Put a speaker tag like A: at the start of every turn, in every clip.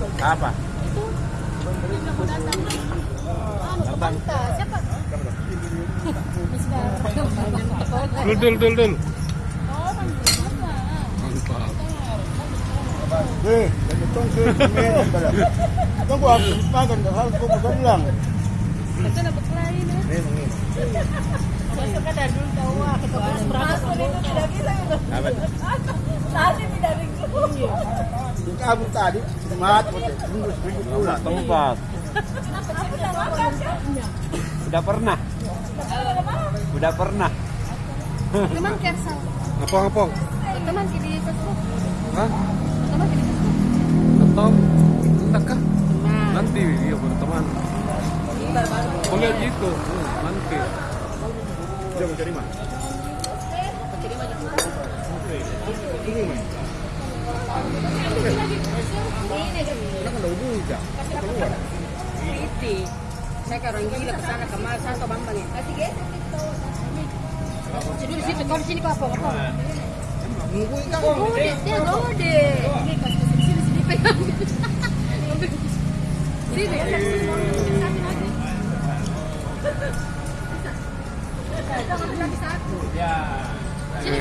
A: Apa?
B: Itu yang mau datang. Anu, ke Banta. Siapa? Miss Dara.
C: Dul dul dul dul.
B: Oh?
C: Mantap.
D: Eh, ko ako, magan, harus.
B: Masuk tahu ah kita merasa itu tidak bisa itu.
A: Apa?
B: Tadi tidak rindu.
D: Kabut tadi, pula.
A: Tempat.
B: Aku tak makan siapnya.
A: Udah pernah? Udah pernah.
B: Teman kersal.
C: Apong apong.
B: Teman di Facebook.
C: Hah?
B: Teman di Facebook.
C: Atau entah kah? Nanti iya berteman. Oh lihat gitu. Hmm, Nanti.
D: Dia mau cari mana?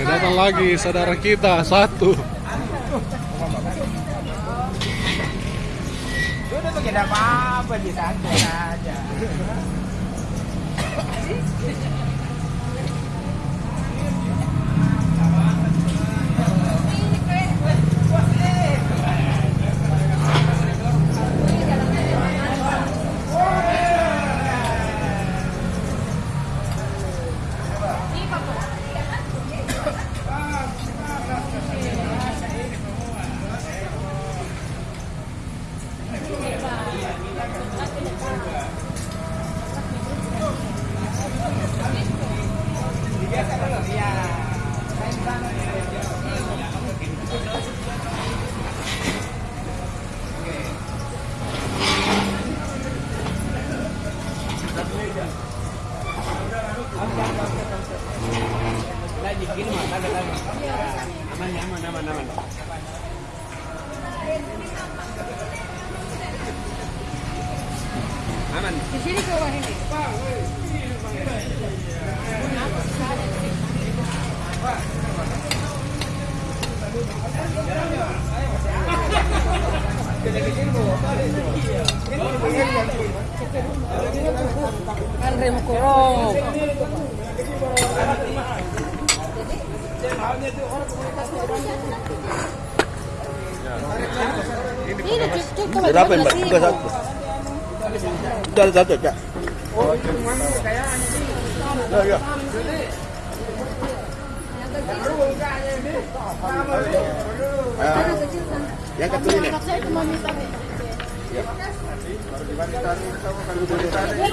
C: Datang lagi saudara kita satu.
A: Udah tuh apa-apa di santai aja. Aman, aman, aman, aman. Aman.
E: Di sini ke bawah ini. Kan.
B: Ini cukup
D: Berapa mbak? Tiga satu. Ada satu kak. Ya, ya. Ah, Yang kecil ini.
B: Anak saya cuma minta